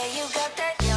Yeah, you got that.